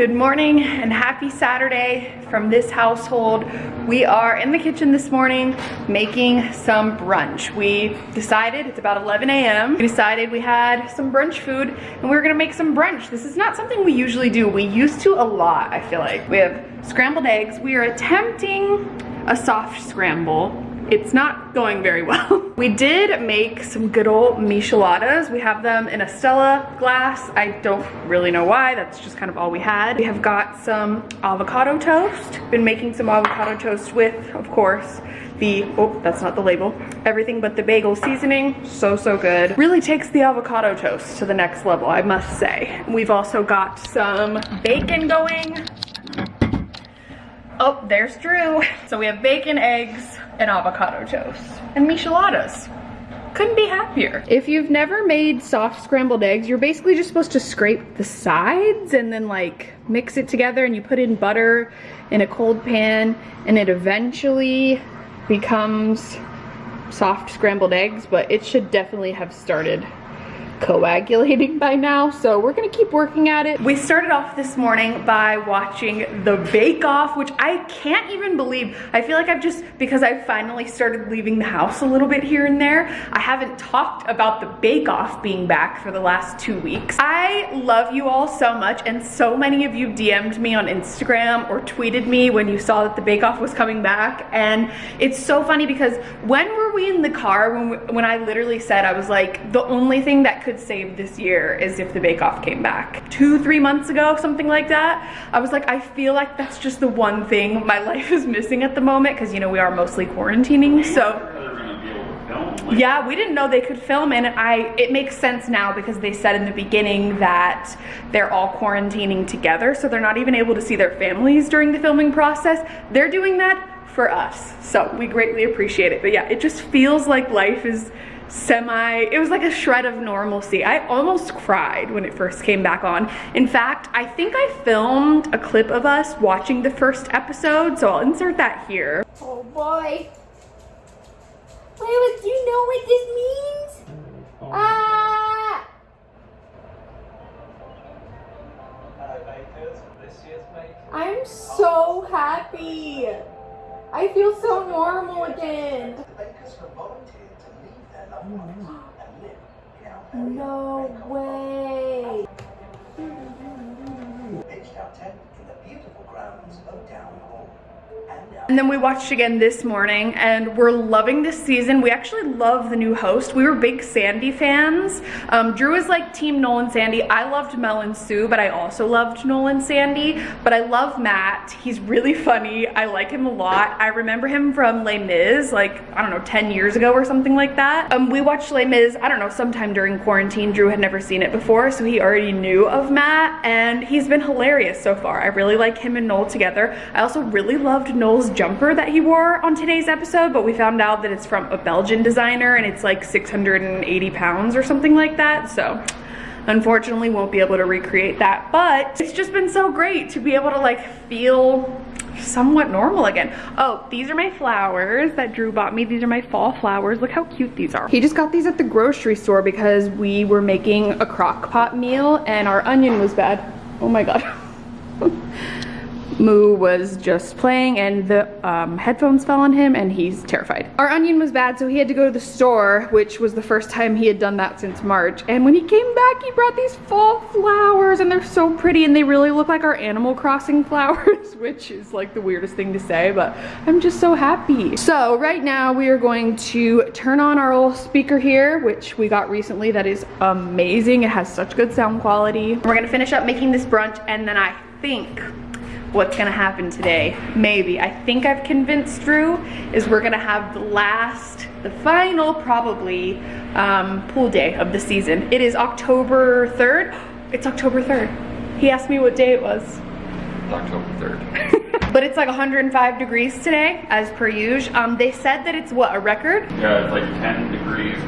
Good morning and happy Saturday from this household. We are in the kitchen this morning making some brunch. We decided, it's about 11 a.m. We decided we had some brunch food and we were gonna make some brunch. This is not something we usually do. We used to a lot, I feel like. We have scrambled eggs. We are attempting a soft scramble it's not going very well. we did make some good old micheladas. We have them in a Stella glass. I don't really know why, that's just kind of all we had. We have got some avocado toast. Been making some avocado toast with, of course, the, oh, that's not the label, everything but the bagel seasoning. So, so good. Really takes the avocado toast to the next level, I must say. We've also got some bacon going. Oh, there's Drew. So we have bacon, eggs, and avocado toast and micheladas. Couldn't be happier. If you've never made soft scrambled eggs, you're basically just supposed to scrape the sides and then like mix it together and you put in butter in a cold pan and it eventually becomes soft scrambled eggs, but it should definitely have started coagulating by now, so we're gonna keep working at it. We started off this morning by watching The Bake Off, which I can't even believe. I feel like I've just, because I've finally started leaving the house a little bit here and there, I haven't talked about The Bake Off being back for the last two weeks. I love you all so much, and so many of you DM'd me on Instagram or tweeted me when you saw that The Bake Off was coming back, and it's so funny because when were we in the car when, we, when I literally said, I was like, the only thing that could could save this year is if the Bake Off came back. Two, three months ago, something like that. I was like, I feel like that's just the one thing my life is missing at the moment because, you know, we are mostly quarantining. So yeah we didn't know they could film and i it makes sense now because they said in the beginning that they're all quarantining together so they're not even able to see their families during the filming process they're doing that for us so we greatly appreciate it but yeah it just feels like life is semi, it was like a shred of normalcy. I almost cried when it first came back on. In fact, I think I filmed a clip of us watching the first episode, so I'll insert that here. Oh boy. Wait, do you know what this means? Ah! I'm so happy. I feel so normal again. No way. Pitched our tent in the beautiful grounds of Down Hall. And then we watched again this morning and we're loving this season. We actually love the new host. We were big Sandy fans. Um, Drew is like team Noel and Sandy. I loved Mel and Sue, but I also loved Noel and Sandy. But I love Matt. He's really funny. I like him a lot. I remember him from Les Mis, like, I don't know, 10 years ago or something like that. Um, we watched Les Mis, I don't know, sometime during quarantine. Drew had never seen it before, so he already knew of Matt and he's been hilarious so far. I really like him and Noel together. I also really loved Noel's jumper that he wore on today's episode, but we found out that it's from a Belgian designer and it's like 680 pounds or something like that. So unfortunately won't be able to recreate that, but it's just been so great to be able to like feel somewhat normal again. Oh, these are my flowers that Drew bought me. These are my fall flowers. Look how cute these are. He just got these at the grocery store because we were making a crock pot meal and our onion was bad. Oh my God. Moo was just playing and the um, headphones fell on him and he's terrified. Our onion was bad so he had to go to the store which was the first time he had done that since March and when he came back he brought these fall flowers and they're so pretty and they really look like our Animal Crossing flowers which is like the weirdest thing to say but I'm just so happy. So right now we are going to turn on our old speaker here which we got recently that is amazing. It has such good sound quality. We're gonna finish up making this brunch and then I think what's gonna happen today. Maybe. I think I've convinced Drew is we're gonna have the last, the final probably um, pool day of the season. It is October 3rd. It's October 3rd. He asked me what day it was. October 3rd. but it's like 105 degrees today, as per usual. Um, they said that it's what, a record? Yeah, it's like 10 degrees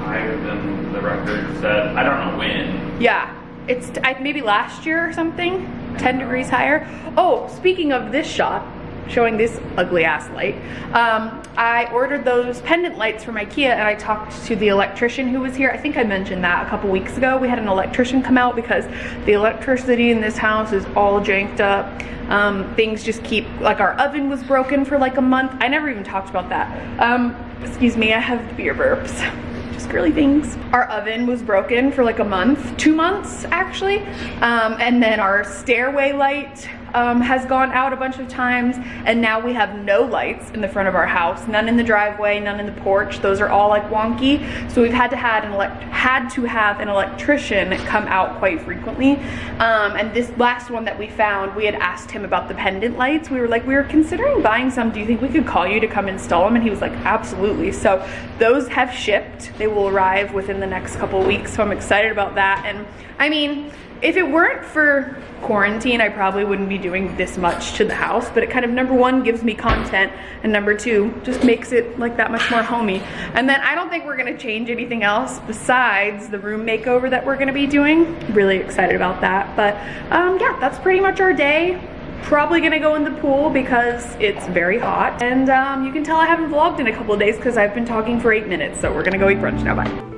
higher than the record said. I don't know when. Yeah, it's maybe last year or something. 10 degrees higher. Oh, speaking of this shot, showing this ugly ass light. Um, I ordered those pendant lights from Ikea and I talked to the electrician who was here. I think I mentioned that a couple weeks ago. We had an electrician come out because the electricity in this house is all janked up. Um, things just keep, like our oven was broken for like a month. I never even talked about that. Um, excuse me, I have beer burps just girly things. Our oven was broken for like a month, two months actually. Um, and then our stairway light um, has gone out a bunch of times and now we have no lights in the front of our house. None in the driveway none in the porch. Those are all like wonky. So we've had to had an elect had to have an electrician come out quite frequently. Um, and this last one that we found we had asked him about the pendant lights. We were like we were considering buying some. Do you think we could call you to come install them and he was like absolutely. So those have shipped. They will arrive within the next couple weeks so I'm excited about that. And I mean if it weren't for quarantine, I probably wouldn't be doing this much to the house, but it kind of, number one, gives me content, and number two, just makes it like that much more homey. And then I don't think we're gonna change anything else besides the room makeover that we're gonna be doing. Really excited about that. But um, yeah, that's pretty much our day probably gonna go in the pool because it's very hot and um, you can tell I haven't vlogged in a couple of days because I've been talking for eight minutes so we're gonna go eat brunch now bye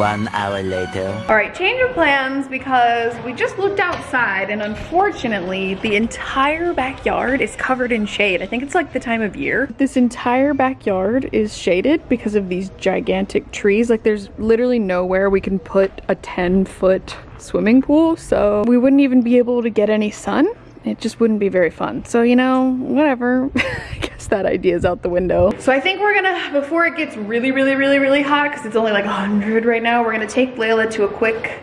One hour later. All right, change of plans because we just looked outside and unfortunately the entire backyard is covered in shade. I think it's like the time of year. This entire backyard is shaded because of these gigantic trees. Like there's literally nowhere we can put a 10 foot swimming pool. So we wouldn't even be able to get any sun it just wouldn't be very fun. So, you know, whatever. I guess that idea is out the window. So I think we're gonna, before it gets really, really, really, really hot, because it's only like 100 right now, we're gonna take Layla to a quick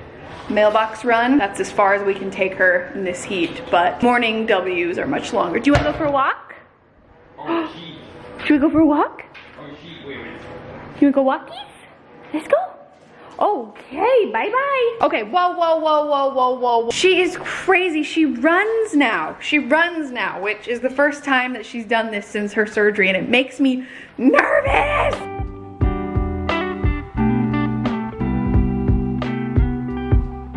mailbox run. That's as far as we can take her in this heat, but morning W's are much longer. Do you wanna go for a walk? Oh, Should we go for a walk? Oh, wait, wait. You wanna go walkies? Let's go. Okay, bye-bye. Okay, whoa, whoa, whoa, whoa, whoa, whoa. She is crazy. She runs now. She runs now, which is the first time that she's done this since her surgery, and it makes me nervous.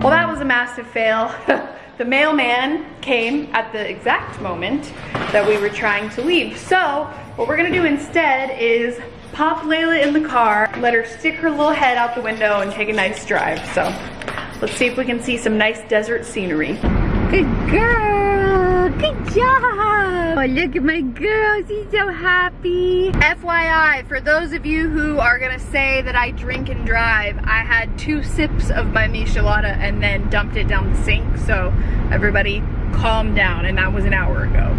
Well, that was a massive fail. the mailman came at the exact moment that we were trying to leave. So what we're gonna do instead is pop Layla in the car, let her stick her little head out the window and take a nice drive. So let's see if we can see some nice desert scenery. Good girl. Good job. Oh, look at my girl. She's so happy. FYI, for those of you who are gonna say that I drink and drive, I had two sips of my michelada and then dumped it down the sink. So everybody calm down and that was an hour ago.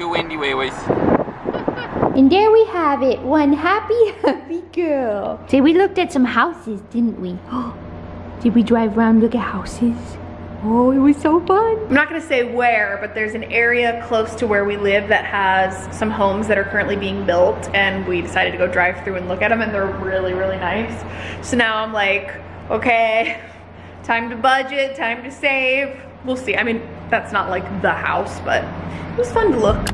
Too windy, Wayway. And there we have it. One happy, happy girl. See, we looked at some houses, didn't we? Did we drive around look at houses? Oh, it was so fun. I'm not gonna say where, but there's an area close to where we live that has some homes that are currently being built and we decided to go drive through and look at them and they're really, really nice. So now I'm like, okay, time to budget, time to save. We'll see. I mean, that's not like the house, but it was fun to look.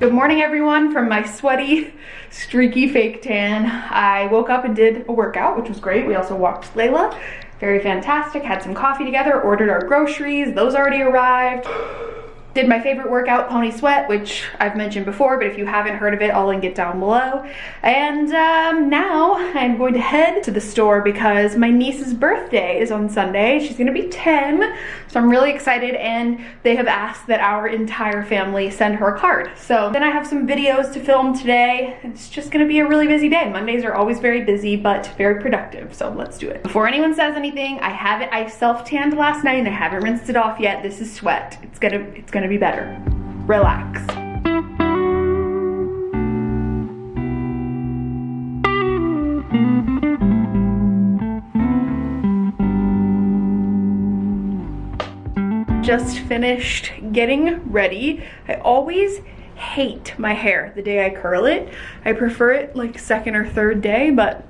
Good morning everyone from my sweaty, streaky fake tan. I woke up and did a workout, which was great. We also walked Layla. Very fantastic. Had some coffee together, ordered our groceries. Those already arrived. Did my favorite workout, Pony Sweat, which I've mentioned before, but if you haven't heard of it, I'll link it down below. And um, now I'm going to head to the store because my niece's birthday is on Sunday. She's gonna be 10, so I'm really excited and they have asked that our entire family send her a card. So then I have some videos to film today. It's just gonna be a really busy day. Mondays are always very busy, but very productive, so let's do it. Before anyone says anything, I haven't, I self-tanned last night and I haven't rinsed it off yet. This is sweat. It's gonna, it's gonna be better. Relax. Just finished getting ready. I always hate my hair the day I curl it. I prefer it like second or third day, but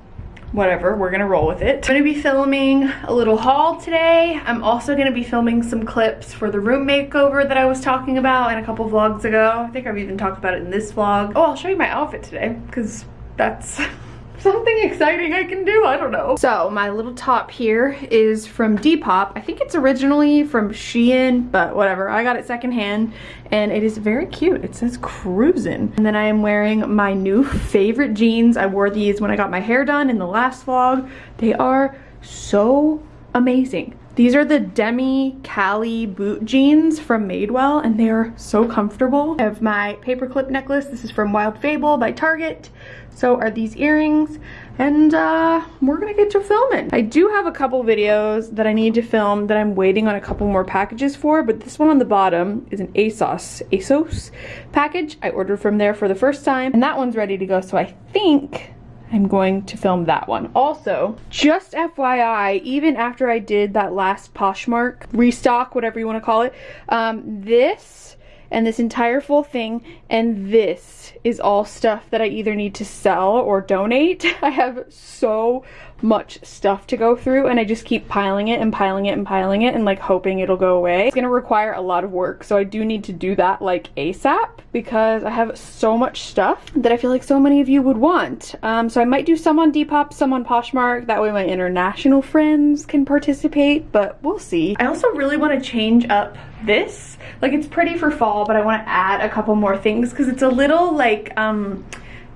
whatever, we're gonna roll with it. I'm gonna be filming a little haul today. I'm also gonna be filming some clips for the room makeover that I was talking about in a couple vlogs ago. I think I've even talked about it in this vlog. Oh, I'll show you my outfit today because that's something exciting I can do, I don't know. So my little top here is from Depop. I think it's originally from Shein, but whatever. I got it secondhand and it is very cute. It says cruising. And then I am wearing my new favorite jeans. I wore these when I got my hair done in the last vlog. They are so amazing. These are the Demi Cali boot jeans from Madewell and they are so comfortable. I have my paperclip necklace. This is from Wild Fable by Target. So are these earrings and uh, we're gonna get to filming. I do have a couple videos that I need to film that I'm waiting on a couple more packages for, but this one on the bottom is an ASOS, ASOS package. I ordered from there for the first time and that one's ready to go. So I think I'm going to film that one. Also, just FYI, even after I did that last Poshmark restock, whatever you want to call it, um, this and this entire full thing and this is all stuff that I either need to sell or donate. I have so much stuff to go through and I just keep piling it and piling it and piling it and like hoping it'll go away. It's gonna require a lot of work so I do need to do that like ASAP because I have so much stuff that I feel like so many of you would want. Um, so I might do some on Depop, some on Poshmark, that way my international friends can participate, but we'll see. I also really want to change up this. Like it's pretty for fall, but I want to add a couple more things because it's a little like um,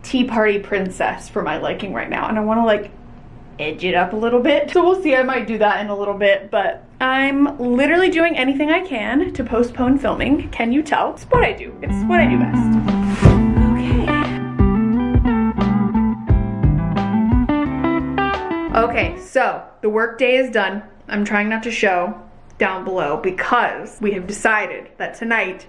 tea party princess for my liking right now and I want to like edge it up a little bit. So we'll see, I might do that in a little bit, but I'm literally doing anything I can to postpone filming. Can you tell? It's what I do. It's what I do best. Okay. Okay, so the work day is done. I'm trying not to show down below because we have decided that tonight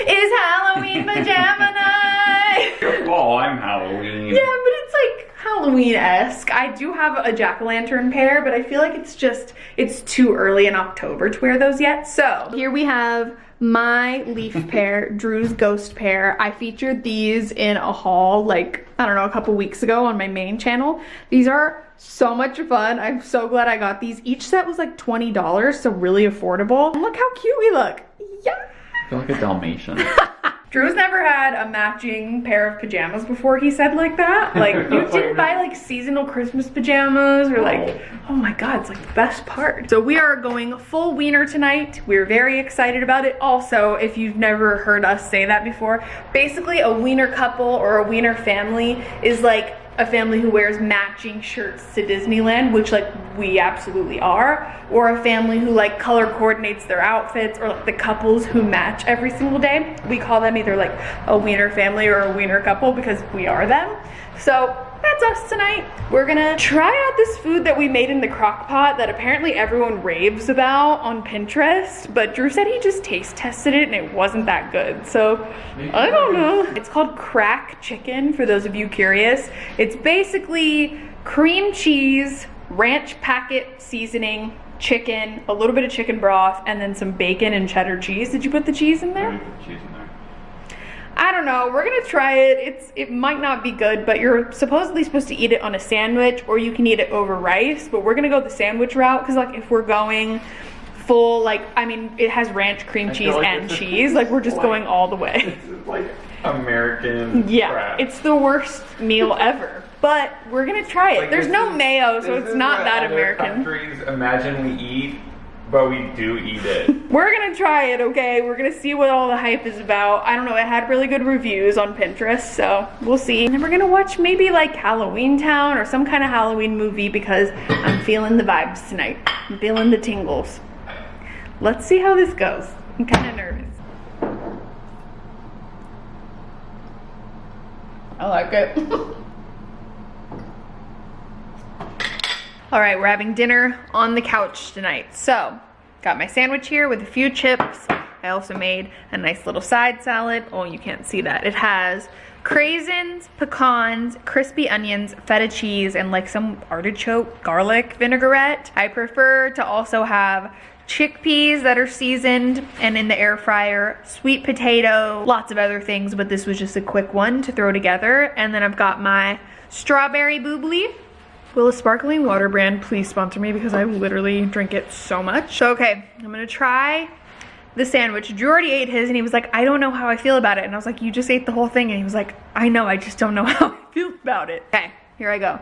is Halloween pajama night. Oh, I'm Halloween. Yeah, but it's like Halloween-esque. I do have a jack-o'-lantern pair, but I feel like it's just, it's too early in October to wear those yet. So here we have my leaf pair, Drew's ghost pair. I featured these in a haul like, I don't know, a couple weeks ago on my main channel. These are so much fun. I'm so glad I got these. Each set was like $20, so really affordable. And look how cute we look. Yeah. I feel like a Dalmatian. Drew's never had a matching pair of pajamas before he said like that. Like you didn't buy like seasonal Christmas pajamas or like, oh. oh my God, it's like the best part. So we are going full wiener tonight. We're very excited about it. Also, if you've never heard us say that before, basically a wiener couple or a wiener family is like a family who wears matching shirts to Disneyland, which like we absolutely are, or a family who like color coordinates their outfits, or like the couples who match every single day. We call them either like a wiener family or a wiener couple because we are them. So that's us tonight. We're gonna try out this food that we made in the crock pot that apparently everyone raves about on Pinterest, but Drew said he just taste tested it and it wasn't that good. So I don't know. It's called crack chicken for those of you curious. It's basically cream cheese, ranch packet seasoning, chicken, a little bit of chicken broth, and then some bacon and cheddar cheese. Did you put the cheese in there? Cheese in there. I don't know. We're gonna try it. It's it might not be good, but you're supposedly supposed to eat it on a sandwich or you can eat it over rice. But we're gonna go the sandwich route because like if we're going full like I mean it has ranch, cream I cheese, like and cheese. Like we're just like- going all the way. Like American Yeah, crap. it's the worst meal ever. But we're gonna try it. Like, There's no is- mayo, so it's not that American. Countries imagine we eat But we do eat it. We're gonna try it, okay? We're gonna see what all the hype is about. I don't know, it had really good reviews on Pinterest, so we'll see. And then we're gonna watch maybe like Halloween Town or some kind of Halloween movie because I'm feeling the vibes tonight. I'm feeling the tingles. Let's see how this goes. I'm kinda nervous. I like it. All right, we're having dinner on the couch tonight. So, got my sandwich here with a few chips. I also made a nice little side salad. Oh, you can't see that. It has craisins, pecans, crispy onions, feta cheese, and like some artichoke garlic vinaigrette. I prefer to also have chickpeas that are seasoned and in the air fryer, sweet potato, lots of other things, but this was just a quick one to throw together. And then I've got my strawberry bubly. Will a sparkling water brand please sponsor me because I literally drink it so much. Okay, I'm gonna try the sandwich. Drew already ate his and he was like, I don't know how I feel about it. And I was like, you just ate the whole thing. And he was like, I know, I just don't know how I feel about it. Okay, here I go.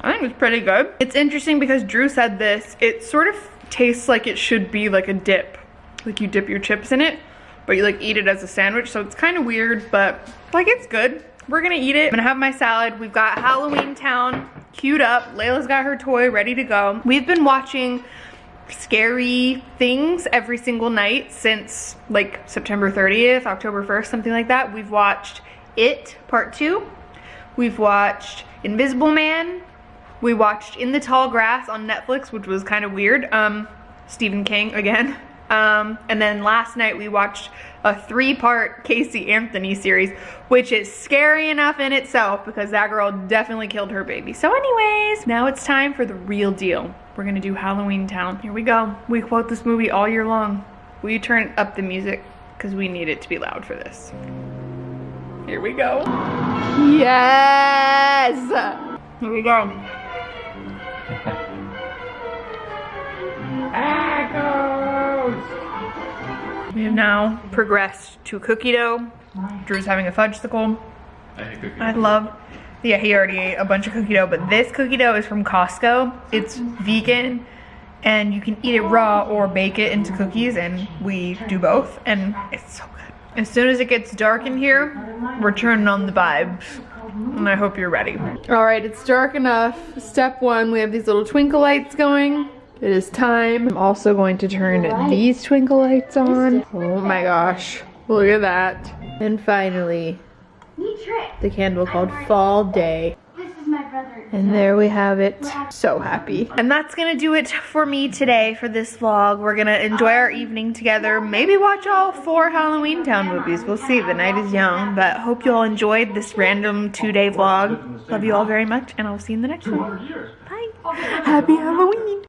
I think it's pretty good. It's interesting because Drew said this, it sort of tastes like it should be like a dip. Like you dip your chips in it, but you like eat it as a sandwich. So it's kind of weird, but like it's good. We're gonna eat it. I'm gonna have my salad. We've got Halloween Town queued up. Layla's got her toy ready to go. We've been watching scary things every single night since like September 30th, October 1st, something like that. We've watched It Part 2. We've watched Invisible Man. We watched In the Tall Grass on Netflix, which was kind of weird. Um, Stephen King again. Um, and then last night we watched a three-part Casey Anthony series, which is scary enough in itself because that girl definitely killed her baby. So anyways, now it's time for the real deal. We're gonna do Halloween Town. Here we go. We quote this movie all year long. Will you turn up the music? Because we need it to be loud for this. Here we go. Yes! Here we go. We have now progressed to cookie dough. Drew's having a fudgesicle. I hate cookies. I love, yeah, he already ate a bunch of cookie dough, but this cookie dough is from Costco. It's vegan and you can eat it raw or bake it into cookies and we do both and it's so good. As soon as it gets dark in here, we're turning on the vibes and I hope you're ready. All right, it's dark enough. Step one, we have these little twinkle lights going. It is time. I'm also going to turn these twinkle lights on. Oh my gosh, look at that. And finally, the candle called Fall Day. This is my brother. And there we have it. So happy. And that's gonna do it for me today for this vlog. We're gonna enjoy our evening together. Maybe watch all four Halloween Town movies. We'll see. The night is young. But hope you all enjoyed this random two-day vlog. Love you all very much, and I'll see you in the next one. Bye. Happy Halloween.